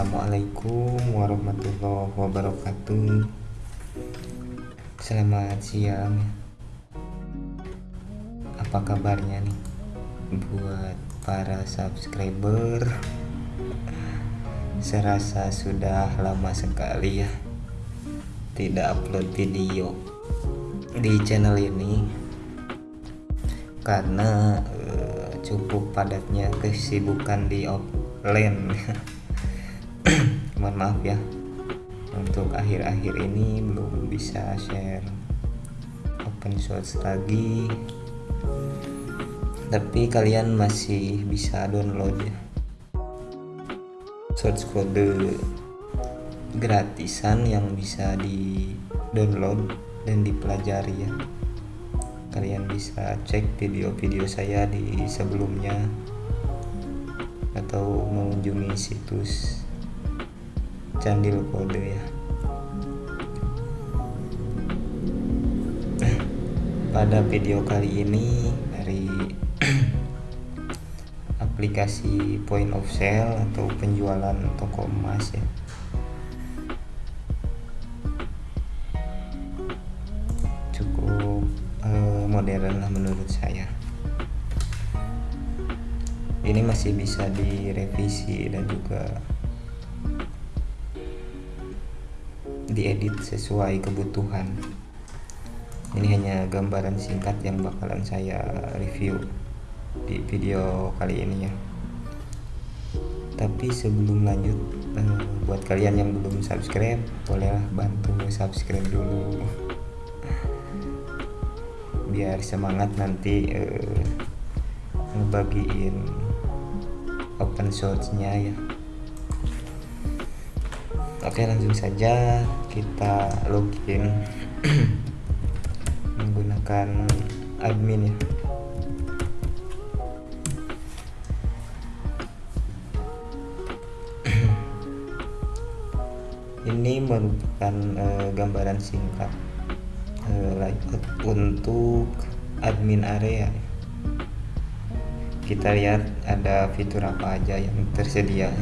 Assalamualaikum warahmatullahi wabarakatuh. Selamat siang. Apa kabarnya nih Buat para subscriber? Serasa sudah lama sekali ya Tidak upload video Di channel ini. Karena cukup padatnya kesibukan di offline mohon maaf ya. Untuk akhir-akhir ini belum bisa share open source lagi. Tapi kalian masih bisa download ya. Source code gratisan yang bisa di download dan dipelajari ya. Kalian bisa cek video-video saya di sebelumnya atau mengunjungi situs Candil Kode ya. Pada video kali ini dari aplikasi point of sale atau penjualan toko emas ya. Modern lah menurut saya. Ini masih bisa direvisi dan juga diedit sesuai kebutuhan. Ini hanya gambaran singkat yang bakalan saya review di video kali ini ya. Tapi sebelum lanjut eh, buat kalian yang belum subscribe bolehlah bantu subscribe dulu. Biar semangat nanti uh, ngebagiin open source nya ya oke langsung saja. Kita login. Menggunakan admin ya. Ini merupakan uh, gambaran singkat layout untuk admin area. Kita lihat ada fitur apa aja yang tersedia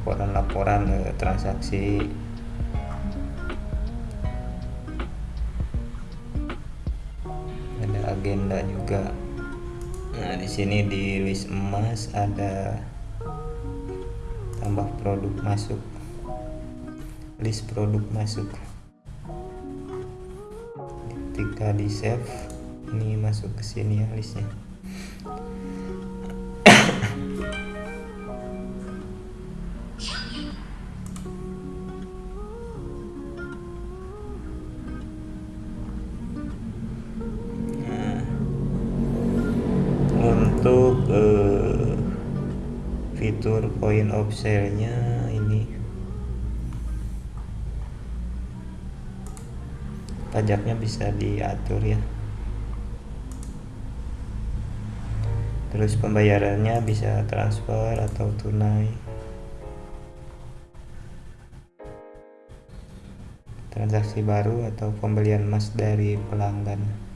laporan-laporan eh, transaksi. Ada agenda juga. Nah di sini di list emas ada tambah produk masuk. List produk masuk. Ketika di save ini masuk ke sini ya listnya untuk uh, fitur point of sale nya ini. Pajaknya bisa diatur ya. Terus pembayarannya bisa transfer atau tunai. Transaksi baru atau pembelian emas dari pelanggan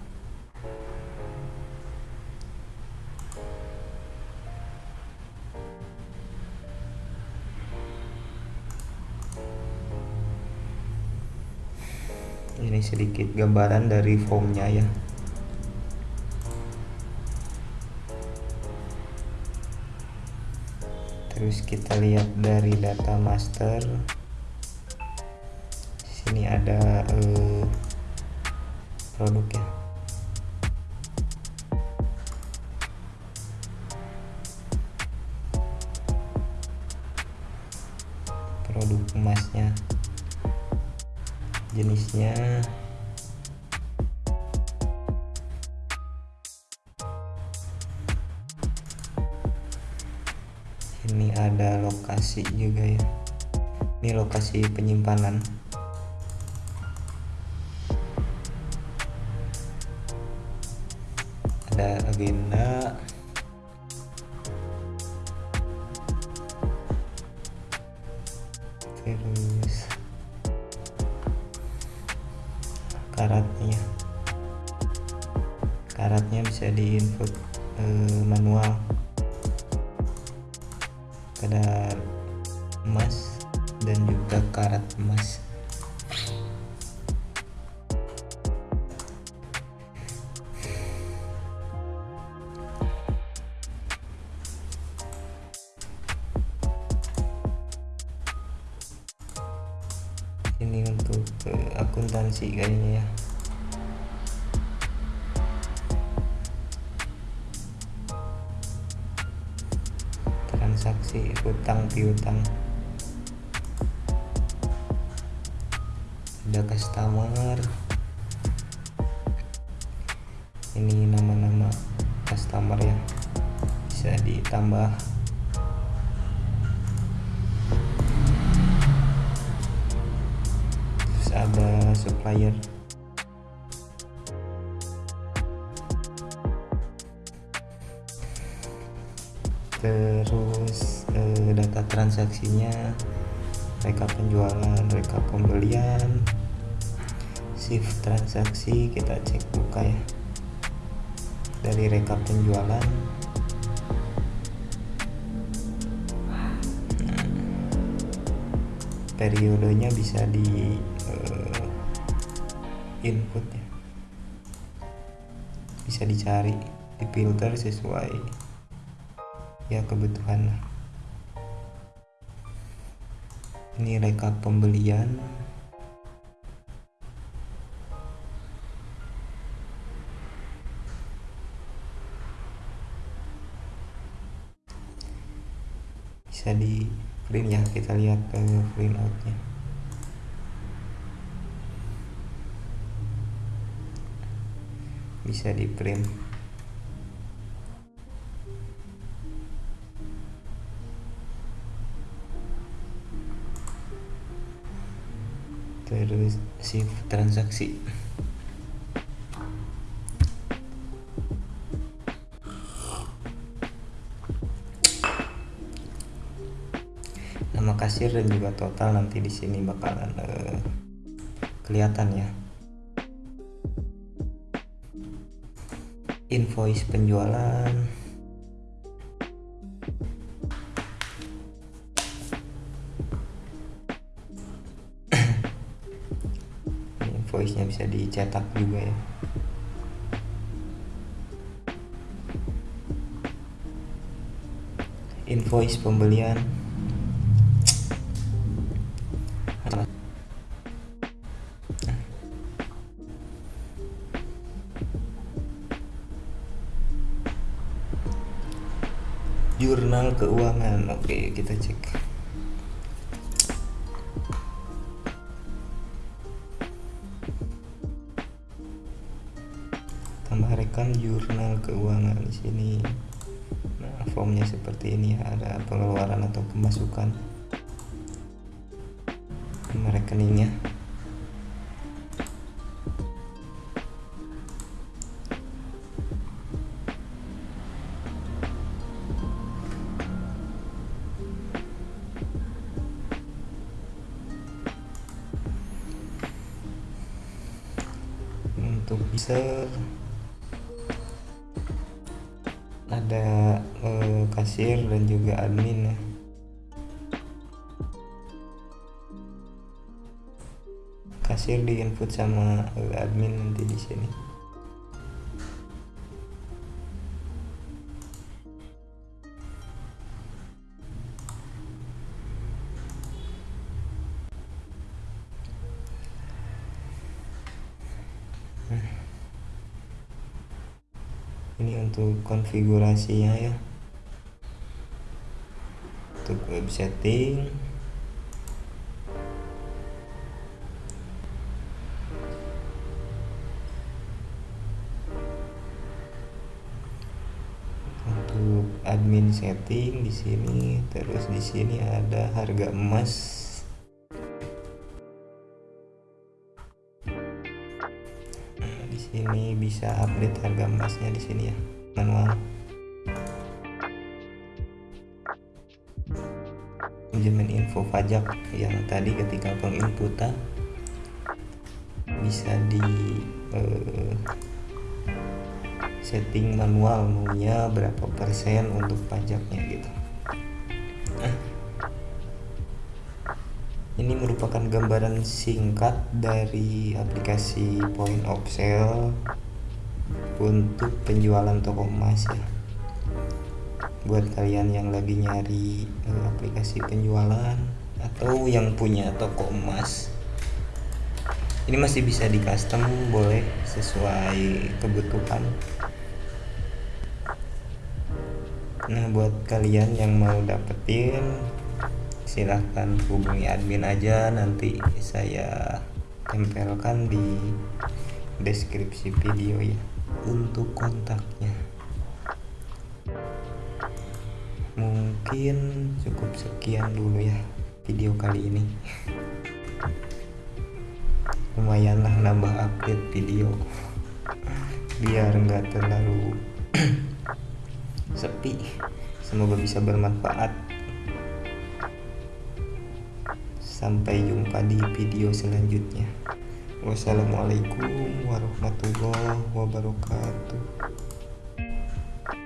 sedikit gambaran dari formnya ya. Terus kita lihat dari data master. Sini ada uh, produk ya. Produk emasnya jenisnya. Ini ada lokasi juga ya. Ini lokasi penyimpanan. Ada agenda bisa di input eh, manual. Kadar emas dan juga karat emas. Ini untuk uh, akuntansi kayaknya ya transaksi hutang piutang. Ada customer. Ini nama-nama customer ya bisa ditambah. Terus ada supplier transaksinya rekap penjualan rekap pembelian. Shift transaksi kita cek buka ya. Dari rekap penjualan. Periodenya bisa di uh, input ya. Bisa dicari di filter sesuai ya kebutuhan lah ini rekap pembelian. Bisa di print ya kita lihat ke print outnya bisa di print shift transaksi. Nama kasir dan juga total nanti di sini bakalan uh, kelihatan ya. Invoice penjualan invoice nya bisa dicetak juga ya. Invoice pembelian. Jurnal keuangan. Oke kita cek rekam jurnal keuangan di sini. Nah formnya seperti ini ada pengeluaran atau pemasukan. Rekeningnya ada eh, kasir dan juga admin ya. kasir di input sama eh, admin nanti di sini ini untuk konfigurasinya ya. Untuk web setting. Untuk admin setting di sini terus di sini ada harga emas Sini bisa update harga emasnya di sini ya manual. Manajemen info pajak yang tadi ketika penginputan bisa di eh, setting manual maunya berapa persen untuk pajaknya gitu merupakan gambaran singkat dari aplikasi point of sale untuk penjualan toko emas ya. Buat kalian yang lagi nyari uh, aplikasi penjualan atau yang punya toko emas ini masih bisa di custom boleh sesuai kebutuhan. Nah buat kalian yang mau dapetin silahkan hubungi admin aja nanti saya tempelkan di deskripsi video ya untuk kontaknya. Mungkin cukup sekian dulu ya video kali ini. Lumayanlah nambah update video biar nggak terlalu sepi. Semoga bisa bermanfaat Sampai jumpa di video selanjutnya. Wassalamualaikum warahmatullahi wabarakatuh.